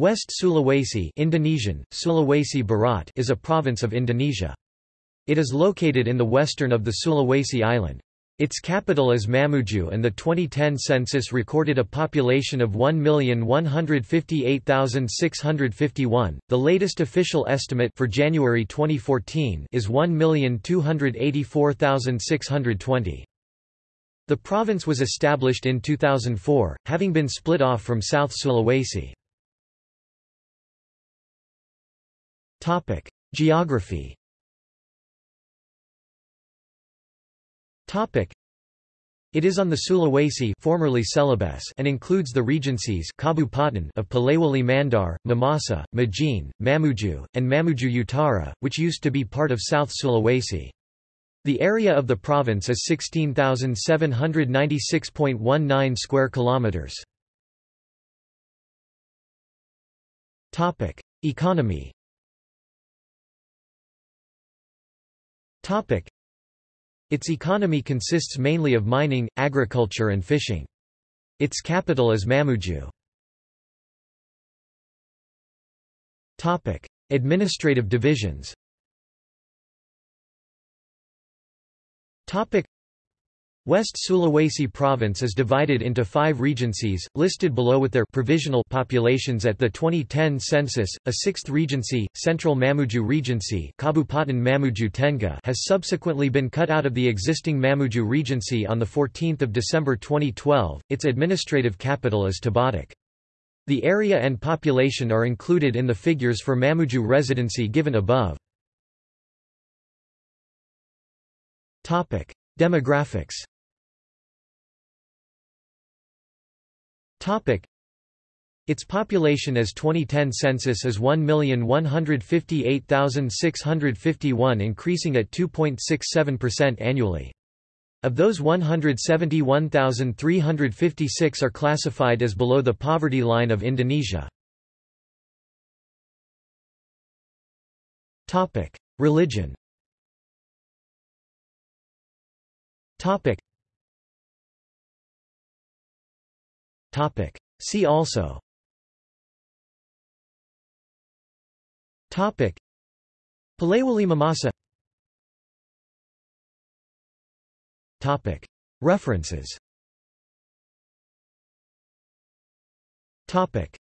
West Sulawesi Indonesian, Sulawesi Barat is a province of Indonesia. It is located in the western of the Sulawesi island. Its capital is Mamuju and the 2010 census recorded a population of 1,158,651. The latest official estimate for January 2014 is 1,284,620. The province was established in 2004, having been split off from South Sulawesi. Topic: Geography. Topic: It is on the Sulawesi formerly Celebes and includes the regencies Kabupaten of Polewali Mandar, Mamasa, Majene, Mamuju, and Mamuju Utara, which used to be part of South Sulawesi. The area of the province is 16,796.19 square kilometers. Topic: Economy. Its economy consists mainly of mining, agriculture and fishing. Its capital is Mamuju. Administrative divisions. West Sulawesi province is divided into five regencies, listed below with their provisional populations at the 2010 census. A sixth regency, Central Mamuju Regency Kabupaten Mamuju Tengah has subsequently been cut out of the existing Mamuju Regency on 14 December 2012. Its administrative capital is Tobadak. The area and population are included in the figures for Mamuju residency given above. Demographics. Its population as 2010 census is 1,158,651 increasing at 2.67% annually. Of those 171,356 are classified as below the poverty line of Indonesia. Religion Topic. Topic. See also Topic. Polewali Mamasa Topic. References Topic.